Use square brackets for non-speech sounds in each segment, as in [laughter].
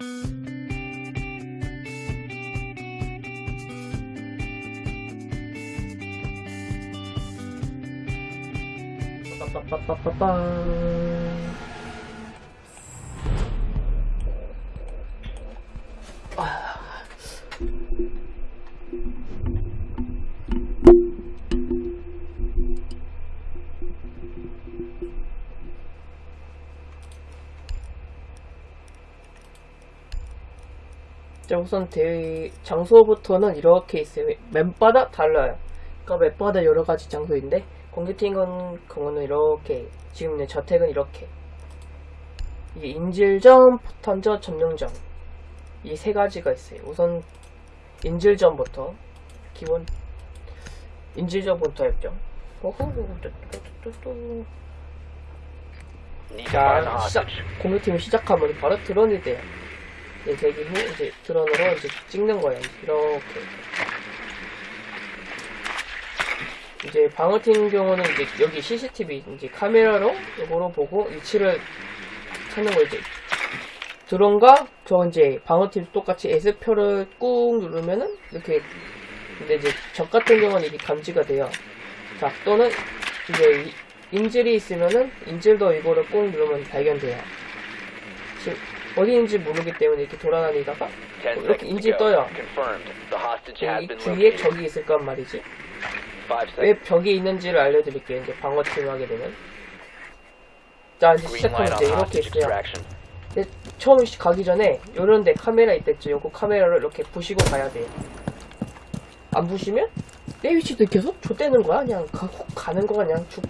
Pa, pa, pa. 우선 대회 장소부터는 이렇게 있어요. 맨바다 달라요. 그러니까 맨바다 여러 가지 장소인데 공개팀 건 경우는 이렇게 지금 있는 저택은 이렇게 이게 인질점, 포탄점, 점령점 이 세 가지가 있어요. 우선 인질점부터 기본 인질점부터 했죠. 자, 시작. 공개팀이 시작하면 바로 드론이 돼요. 이제 대기 후 이제 드론으로 이제 찍는 거예요. 이렇게. 이제 방어팀 경우는 이제 여기 CCTV 이제 카메라로 이거로 보고 위치를 찾는 거 이제 드론과 저 이제 방어팀 똑같이 S표를 꾹 누르면은 이렇게 근데 이제 적 같은 경우는 이게 감지가 돼요. 자 또는 이제 이- 인질이 있으면은 인질도 이거를 꾹 누르면 발견돼요. 지금 어디인지 모르기 때문에 이렇게 돌아다니다가 Ten 이렇게 go. 떠요. 주위에 located. 적이 있을 건 말이지. 왜. 벽이 있는지를 알려드릴게요. 이제 방어팀 하게 되면. 자, 이제 on 이렇게 있어요. 처음 시- 가기 전에 요런데 카메라 있댔죠. 요거 카메라를 이렇게 부시고 가야 돼요. 안 부시면 내 위치 들켜서 좆대는 거야. 그냥 가, 훅 가는 거가 그냥 죽.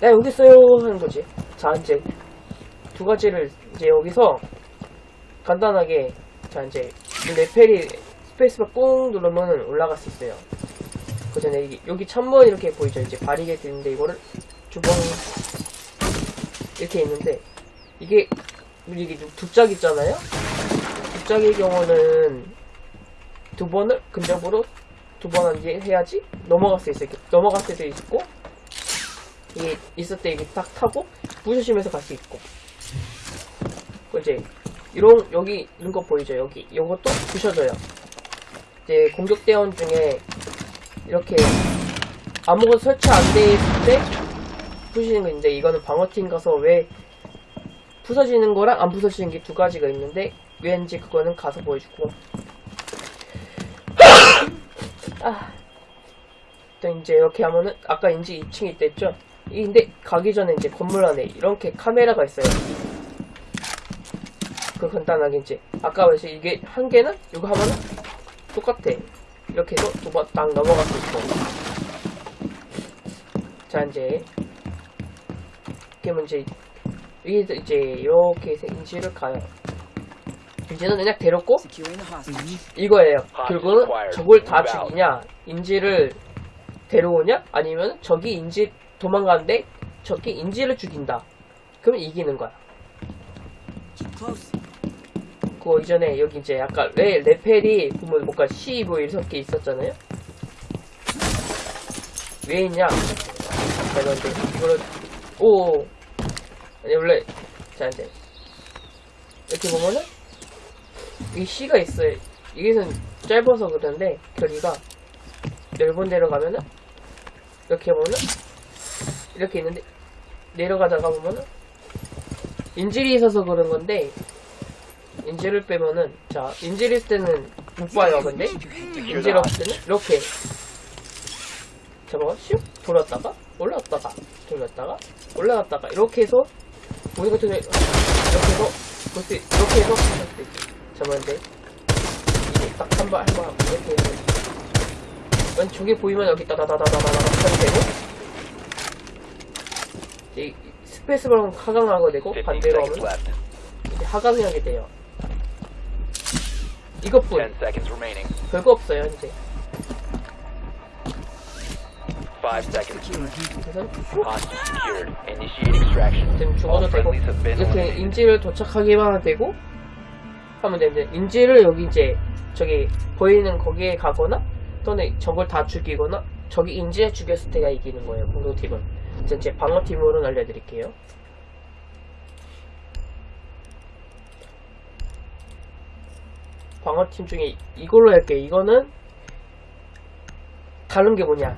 나 여기 있어요 하는 거지. 자 이제 두 가지를 이제 여기서 간단하게 자 이제 이 레펠이 스페이스바 꾹 누르면 올라갈 수 있어요. 그 전에 여기, 여기 천번 이렇게 보이죠. 이제 바리게이트 있는데 이거를 주방 이렇게 있는데 이게 이게 두짝 있잖아요. 두 짝의 경우는 두 번을 근접으로 두번 해야지 넘어갈 수 있어요. 넘어갈 때도 있고 이게 있을 때 이게 딱 타고 부셔지면서 갈 수 있고 그 이제 이런 여기 있는 거 보이죠? 여기 이것도 부셔져요. 이제 공격 대원 중에 이렇게 아무것도 설치 안 돼 있을 때 부시는 거 이제 이거는 방어팀 가서 왜 부서지는 거랑 안 부서지는 게 두 가지가 있는데 왠지 그거는 가서 보여주고 [coughs] 아. 또 이제 이렇게 하면은 아까 인지 2층에 있댔죠? 이 근데 가기 전에 이제 건물 안에 이렇게 카메라가 있어요. 그 간단하게 이제 아까 말했듯이 이게 한 개는 이거 하면은 똑같아. 이렇게 해서 두 번 딱 넘어갈 수 있고. 자 이제 그러면 이제 이게 이제 이렇게 해서 인지를 가요. 이제는 그냥 데렸고. 이거예요. 결국은. 적을 다. 죽이냐, 인지를 데려오냐, 아니면 적이 인지 도망가는데 적이 인지를 죽인다. 그러면 이기는 거야. 그 이전에 여기 이제 아까 레, 레펠이 보면 뭔가 C 뭐 이렇게 있었잖아요. 왜 있냐? 이제 이거를 오 아니 원래 자 이제 이렇게 보면은 이 C가 있어요. 이게는 짧아서 그런데 거리가 넓은 데로 가면은 이렇게 보면은 이렇게 있는데 내려가다가 보면은 인질이 있어서 그런 건데 인질을 빼면은 자 있을 때는 못 봐요 근데 인질 없을 때는 이렇게 잡아가 슉 돌았다가 올라갔다가 돌렸다가 올라갔다가 이렇게 해서 같은 경우에 이렇게 해서 볼수 이렇게 해서 할 수도 있죠 잡았는데 이게 딱한발한발 이렇게 해서 왼쪽에 보이면 여기 따다다다다다다 하면 되고 이제 스페이스바는 하강하게 되고 15 반대로 하면 left. 이제 하강이 하게 돼요. 이것뿐. 별거 없어요. Initiate extraction. 지금 죽어도 되고 이렇게. 인지를 도착하기만 되고 하면 되는데 인지를 여기 이제 저기 보이는 거기에 가거나 또는 적을 다 죽이거나 저기 인지에 죽였을 때가 이기는 거예요 공격팀은. 이제 제 방어팀으로는 알려드릴게요. 방어팀 중에 이걸로 할게. 이거는 다른 게 뭐냐?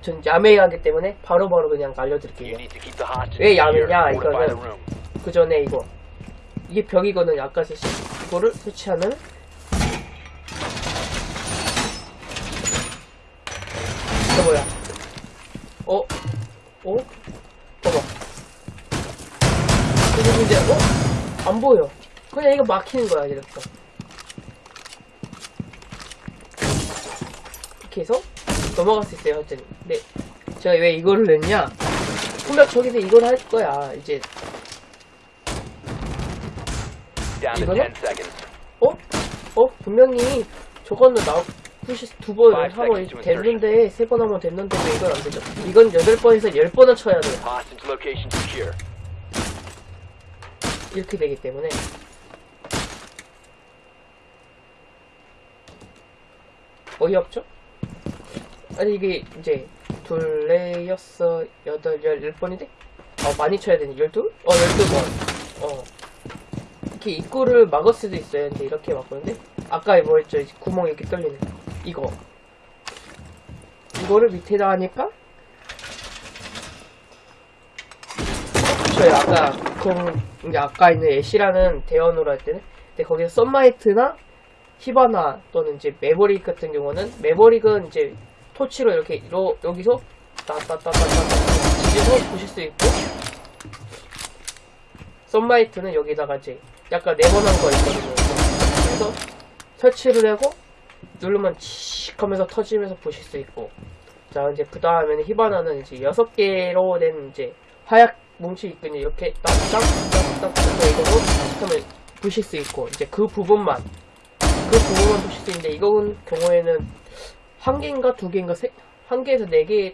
전 야매하기 때문에 바로바로 그냥 You 알려드릴게요. 왜. 야매냐, 이거는. 그 전에 이거 이게 벽이거든요. 아까 제 이거를 설치하는 이거 뭐야? 어? 어? 봐봐. 그리고 이제 어? 안 보여. 그냥 이거 막히는 거야 이렇게. 이렇게 해서 넘어갈 수 있어요. 하여튼. 근데 제가 왜 이거를 냈냐? 분명 저기서 이걸 할 거야. 이제 이거는? 10 seconds. 어? 어? 분명히 저거는 나 푸시 두번 to 됐는데 세 번 하면 됐는데 왜 이건 안 되죠? 이건 여덟 번에서 열 번은 쳐야 돼. Hostage location secure. 이렇게 되기 때문에 어이없죠? 아니 이게 이제 둘, 넷, 여섯, 여덟, 열, 열 번인데? 어 많이 쳐야 되네. 열둘? 어 열두 번. 어 이렇게 입구를 막을 수도 있어요. 근데 이렇게 막았는데 아까 뭐 했죠? 이제 구멍 이렇게 뚫리는 이거 이거를 밑에다 하니까 저희 아까 그 이제 아까 있는 애쉬라는 대원으로 할 때는 근데 거기서 썬마이트나 히바나 또는 이제 매버릭 같은 경우는 매버릭은 이제 토치로 이렇게 이러, 여기서 따따따따따 뒤져서 보실 수 있고 썬마이트는 여기다가 이제 약간 네모난 거 있거든요. 그래서 설치를 하고 누르면 칙 하면서 터지면서 보실 수 있고 자 이제 그 다음에는 히바나는 이제 여섯 개로 된 이제 화약 뭉치 있거든요. 이렇게 딱딱딱딱 이거로 하면 보실 수 있고 이제 그 부분만 그 부분만 보실 수 있는데 이건 경우에는 한 개인가 두 개인가 세, 한 개에서 네 개,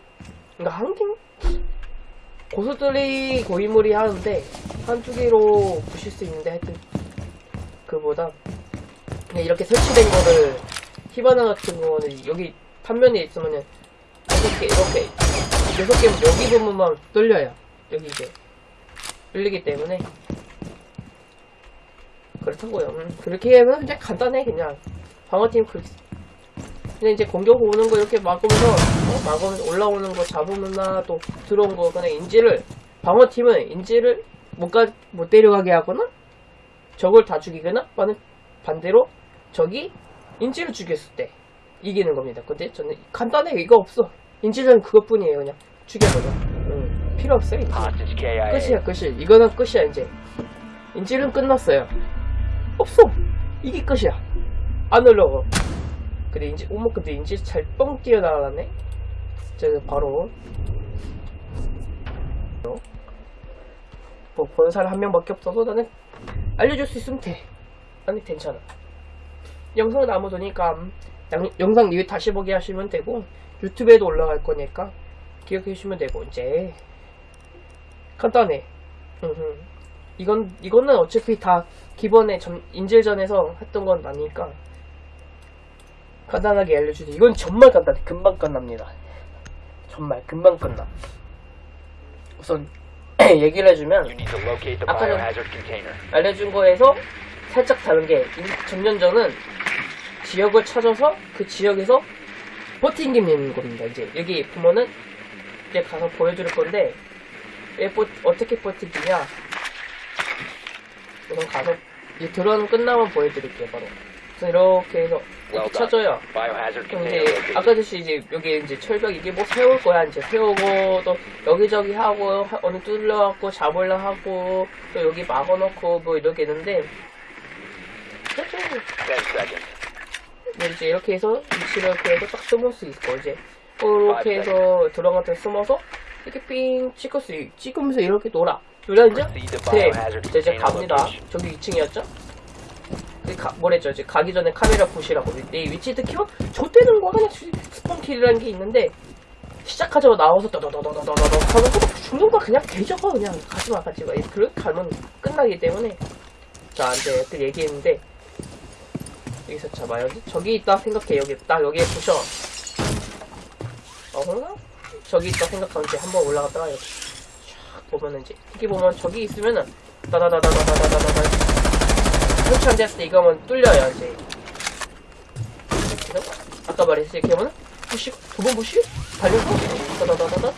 그러니까 한 개? 고수들이 고인물이 하는데 한두 개로 보실 수 있는데 하여튼 그보다 그냥 이렇게 설치된 거를 히바나 같은 경우는 여기 판면에 있으면은 여섯 개 이렇게 여섯 개면 여기 부분만 뚫려요. 여기 이제 뚫리기 때문에 그렇다고요. 음, 그렇게 하면 이제 간단해 그냥 방어팀 그 근데 이제 공격 오는 거 이렇게 막으면서 어, 막으면서 올라오는 거 잡으면나 또 들어온 거 그냥 인지를 방어팀은 인지를 못, 가, 못 데려가게 하거나 적을 다 죽이거나 반대로 적이 인지를 죽였을 때 이기는 겁니다. 근데 저는 간단해 이거 없어. 인지는 그것뿐이에요 그냥 죽여버려. 음, 필요 없어요. 인지. 끝이야 끝이 이거는 끝이야 이제 인질은 끝났어요 없어 이게 끝이야 안 올라가 근데 어머 근데 인질 잘뻥 뛰어나가네? 저 바로. 뭐 보는 사람 한 명밖에 없어서 나는 알려줄 수 있으면 돼. 아니 괜찮아. 영상은 아무 도니까 음, 양- 영상 리뷰 다시 보기 하시면 되고 유튜브에도 올라갈 거니까 기억해 주시면 되고 이제. 간단해. 음흠. 이건 이거는 어차피 다 기본에 전, 인질전에서 했던 건 아니니까 간단하게 알려주세요. 이건 정말 간단해. 금방 끝납니다. 정말 금방 끝나. 우선 [clears throat] 얘기를 해주면 아까 전-. 알려준 거에서 살짝 다른 게 인- 전년전은 지역을 찾아서 그 지역에서 버팅기는 겁니다. 이제 여기 보면은 이제 가서 보여드릴 건데 왜 버- 어떻게 버티기냐 우선 가서 이제 드론 끝나면 보여드릴게요 바로 그래서 이렇게 해서 이렇게. 쳐줘요 그럼 이제. 아까 듯이 이제 여기 이제 철벽 이게 뭐 세울 거야 이제 세우고 또 여기저기 하고 하- 어느 뚫려갖고 잡으려 하고 또 여기 막아놓고 뭐 이렇게 있는데 그래도 10 seconds. 뭐 이제 이렇게 해서 위치를 이렇게 해서 딱 숨을 수 있고 이제 이렇게 해서 들어가서 숨어서 이렇게 삥 찍을 수 있- 찍으면서 이렇게 놀아 놀아 이제 네 이제, 갑니다. 저기 2층이었죠? 가, 뭐랬죠? 이제 가기 전에 카메라 보시라고. 내 위치 듣기면 좆되는 거 그냥 스폰킬이라는 게 있는데 시작하자마자 나와서 더더더더더더더 하면 죽는 거 그냥 개적어 그냥 가지마 가지마 그렇게 가면 끝나기 때문에 자 이제 그 얘기했는데 여기서 잡아요. 저기 있다 생각해. 여기 딱 여기에 부셔 어허나 저기 있다 생각하면 이제 한번 올라갔다가 여기 쫙 보면은 이제 여기 보면 저기 있으면은 다다다다다다다다다 설치 안 됐을 때 이거면 뚫려요 이제. 아까 말했듯이 이렇게 하면은? 부시고 두번 부시고? 달려서? 다다다다다?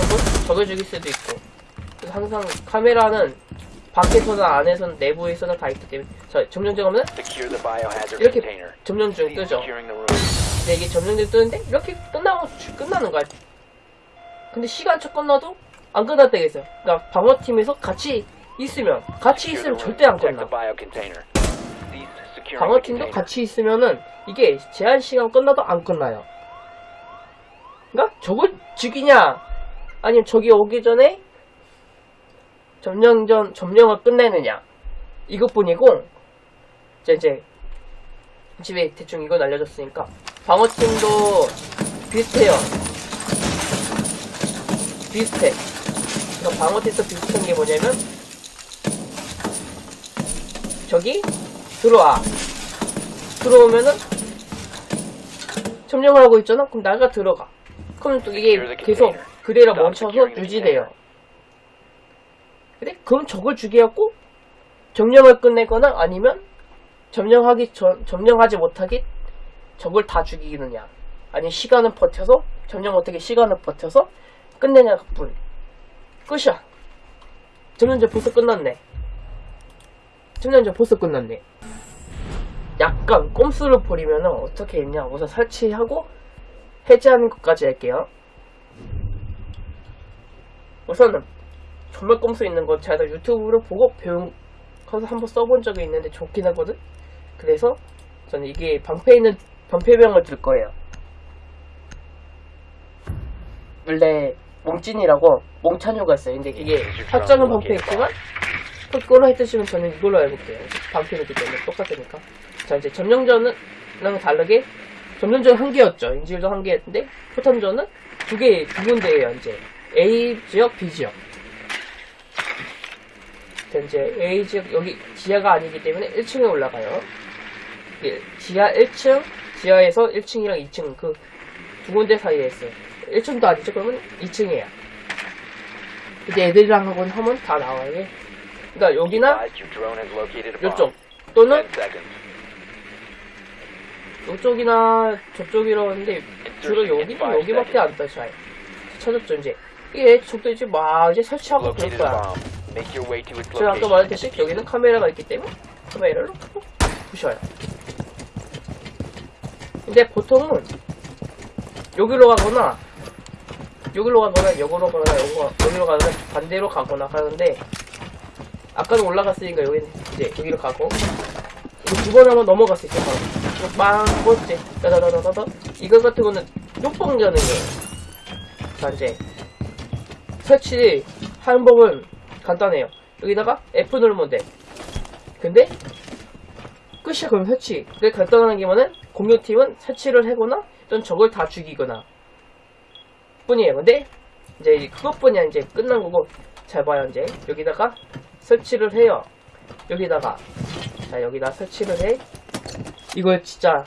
한번 적을 죽일 수도 있고. 그래서 항상 카메라는 밖에서나 안에서나 내부에서나 다 있기 때문에. 자 점령중 하면 이렇게. 점령중 뜨죠. 근데 이게 점령중 뜨는데 이렇게 끝나고 주- 끝나는 거야. 근데 시간 초 끝나도 안 때가 있어요. 그러니까 방어팀에서 같이 있으면 같이 있으면. 절대 안 끝나 방어팀도. 같이 있으면은 이게 제한 시간 끝나도 안 끝나요. 그러니까 저걸 죽이냐 아니면 저기 오기 전에 점령전 점령을 끝내느냐 이것뿐이고 이제 이제 집에 대충 이거 날려줬으니까 방어팀도 비슷해요. 비슷해. 그러니까 방어팀도 비슷한 게 뭐냐면 저기 들어와. 들어오면은 점령을 하고 있잖아. 그럼 나가 들어가. 그럼 또 이게 계속 그대로 멈춰서 유지돼요. 근데 그럼 적을 죽여갖고 점령을 끝내거나 아니면 점령하기 전 점령하지 못하게 적을 다 죽이느냐 아니 시간을 버텨서 점령 못하게 시간을 버텨서 끝내냐 뿐 끝이야 점령전 벌써 끝났네 점령전 벌써 끝났네. 약간 꼼수를 부리면은 어떻게 했냐 우선 설치하고 해제하는 것까지 할게요. 우선은 정말 꼼수 있는 거 제가 다 유튜브로 보고 배운 거서 한번 써본 적이 있는데 좋긴 하거든? 그래서 저는 이게 방패에 있는 방패병을 들 거예요. 원래 몽진이라고 몽찬유가 있어요. 근데 이게 확장은 방패 있지만 그걸로 해드시면 저는 이걸로 해볼게요. 방패이기 때문에 똑같으니까. 자 이제 점령전은 다르게 점령전 한 개였죠. 인질도 한 개였는데 포탄전은 두 개, 두 군데예요 이제. A 지역, B 지역. 자, 이제 A 지역 여기 지하가 아니기 때문에 1층에 올라가요. 예, 지하 1층 지하에서 1층이랑 2층 그 두 군데 사이에 있어요. 1층도 아니죠? 그러면 2층이에요. 이제 애들이랑 하고는 하면 다 나와요 그러니까 여기나. 이쪽 또는 10 seconds. 이쪽이나 저쪽이라고 했는데 주로 여기도 여기밖에 안 떠, 잘. 찾았죠, 이제. 이게 적도 이제 막 이제 설치하고 그럴 거야. 제가 아까. 말했듯이 여기는 카메라가 있기 때문에 카메라로 부셔요. 근데 보통은 여기로 가거나 여기로 가거나 여기로 가거나 여기로 가거나 반대로 가거나 하는데 아까는 올라갔으니까 여기는 이제 여기로 가고 두 번 하면 수 있어요. 바로. 이거 빵 꼴찌 따다다다다다 이거 같은 거는 뚝뻥 가능해요. 자 이제 설치 하는 법은 간단해요. 여기다가 F 누르면 돼. 근데 끝이야 그럼 설치. 근데 간단한 게 뭐는 공격팀은 설치를 하거나 또는 적을 다 죽이거나 뿐이에요. 근데 이제 그것뿐이야 이제 끝난 거고 잘 봐요 이제 여기다가 설치를 해요. 여기다가 자 여기다 설치를 해. 이거 진짜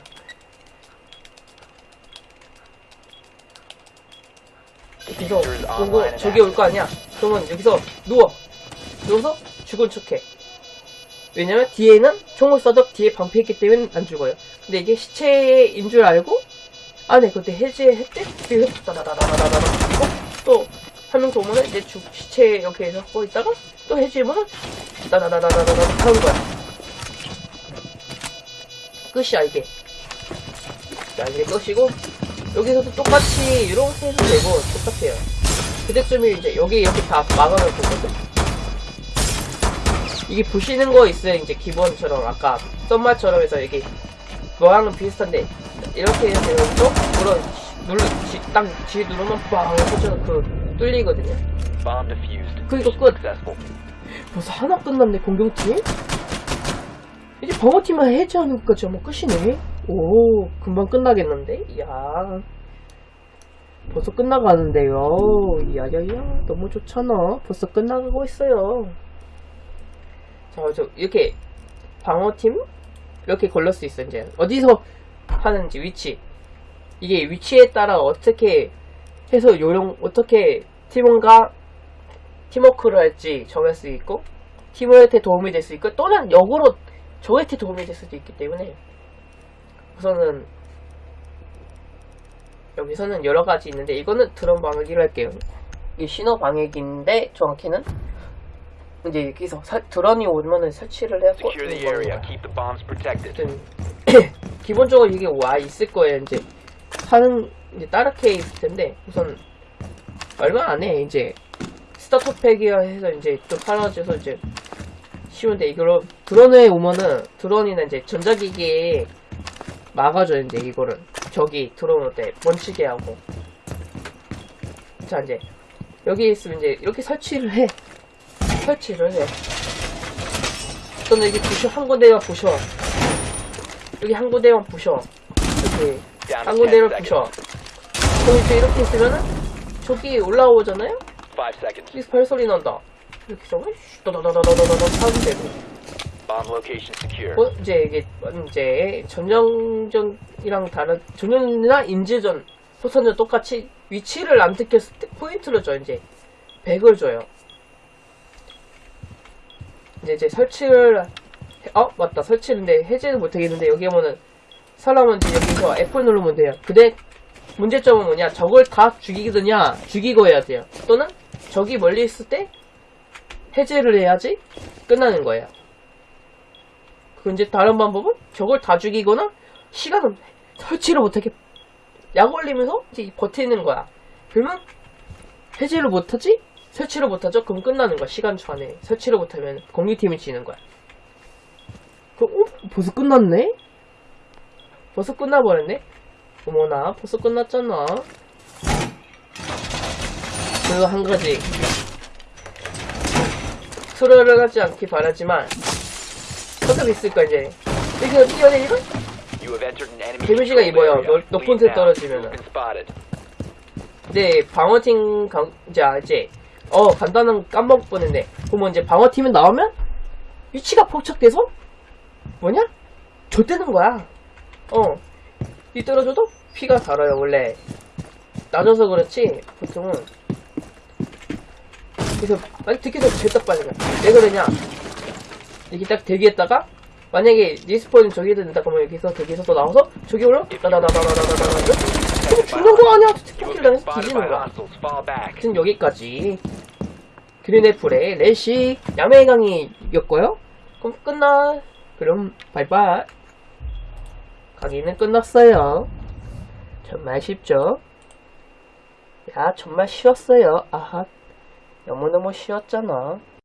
여기서 보고 저기 올 거 아니야. 그러면 여기서 누워. 누워서 죽은 척해. 왜냐면 뒤에는 총을 쏴도 뒤에 방패 있기 때문에 안 죽어요. 근데 이게 시체인 줄 알고 안에 그때 해제했대? 뒤에 다다다다다다다 죽이고 또한 명더 오면은 이제 죽, 시체 이렇게 하고 있다가 또 해제하면은 다다다다다다다 하는 거야. 끝이야 이게. 자 이게 끝이고 여기서도 똑같이 이렇게 해도 되고 똑같아요. 그때쯤에 이제 여기 이렇게 다 막아놓을 거거든. 이게 부시는 거 있어요. 이제 기본처럼 아까 썸마처럼 해서 이게 모양은 비슷한데 이렇게 해서 또 물어 눌러 지, 딱 G 누르면 빵 해서 그 뚫리거든요. 그리고 끝. 벌써 하나 끝났네 공격팀. 이제 방어팀만 해제하는 것까지 하면 끝이네. 오 금방 끝나겠는데? 이야 벌써 끝나가는데요. 야야야 너무 좋잖아. 벌써 끝나가고 있어요. 자, 저 이렇게 방어팀 이렇게 걸릴 수 있어 이제 어디서 하는지 위치 이게 위치에 따라 어떻게 해서 요령 어떻게 팀원과 팀워크를 할지 정할 수 있고 팀원한테 도움이 될 수 있고 또는 역으로 저한테 도움이 될 수도 있기 때문에 우선은 여기서는 여러 가지 있는데 이거는 드론 방해기로 할게요. 이 신호 방해기인데 정확히는 이제 여기서 사- 드론이 오면은 설치를 해갖고. 아무튼 [clears throat] 기본적으로 이게 와 있을 거예요. 이제 하는 이제 따르게 있을 텐데 우선 얼마 안 해. 이제 starter pack이라 해서 이제 좀 팔아줘서 이제 쉬운데 이거로 드론에 오면은 드론이나 이제 전자기기에 막아줘요. 이제 이거를 저기 드론 올때 멈추게 하고 자 이제 여기 있으면 이제 이렇게 설치를 해. 설치를 해. 또는 여기 부셔 한 군데만 부셔. 여기 한 군데만 부셔. 이렇게 한 to 10 군데를 seconds. 부셔. 그럼 이제 이렇게 있으면은 저기 올라오잖아요? 5 seconds. 여기서 발소리 난다. 이렇게 해서. Bomb location secure. 어, 이제 이게 이제 전형전이랑 다른 전형이나 인질전 포선전 똑같이 위치를 안 듣겠을 때 포인트를 줘 이제 100을 줘요. 이제 이제 설치를 해- 어 맞다 설치인데 해제는 못하겠는데 여기 보면은 사람은 이제 여기서 F 누르면 돼요. 근데 문제점은 뭐냐 적을 다 죽이거든요 죽이고 해야 돼요. 또는 적이 멀리 있을 때 해제를 해야지 끝나는 거예요. 그 이제 다른 방법은 저걸 다 죽이거나 시간을 설치를 못하게 약 올리면서 버티는 거야. 그러면 해제를 못하지? 설치를 못하죠? 그럼 끝나는 거야. 시간 초 안에 설치를 못하면 공유팀이 지는 거야. 그럼 어? 벌써 끝났네? 벌써 끝나버렸네? 어머나 벌써 끝났잖아. 그리고 한 가지. 소리를 하지 않기 바라지만 어차피 있을 거야 이제. 이거 enemy 데미지가 controlled 입어요. 높은 데. 떨어지면은. Spotted. 네 방어팀 강 이제 이제 어 간단한 까먹을 뻔했네 그러면 이제 방어팀이 나오면 위치가 포착돼서? 뭐냐? 좆되는 거야. 어이 떨어져도 피가 달아요 원래. 낮아서 그렇지 보통은 그래서 듣기도 죄다 빠진 거야 왜 그러냐? 이렇게 딱 대기했다가 만약에 리스폰이 저기 된다 그러면 여기서 대기에서 또 나와서 저기 올라 나나나나나나나나 그럼 죽는 거 아니야? You have 스티커킬을 been 해서 spotted 뒤지는 거야. 아무튼 여기까지. 그린애플의 래시 야매강이 이겼고요. 그럼 끝나 그럼 바이바이. 강의는 끝났어요. 정말 쉽죠? 야 정말 쉬웠어요. 아하 너무너무 쉬웠잖아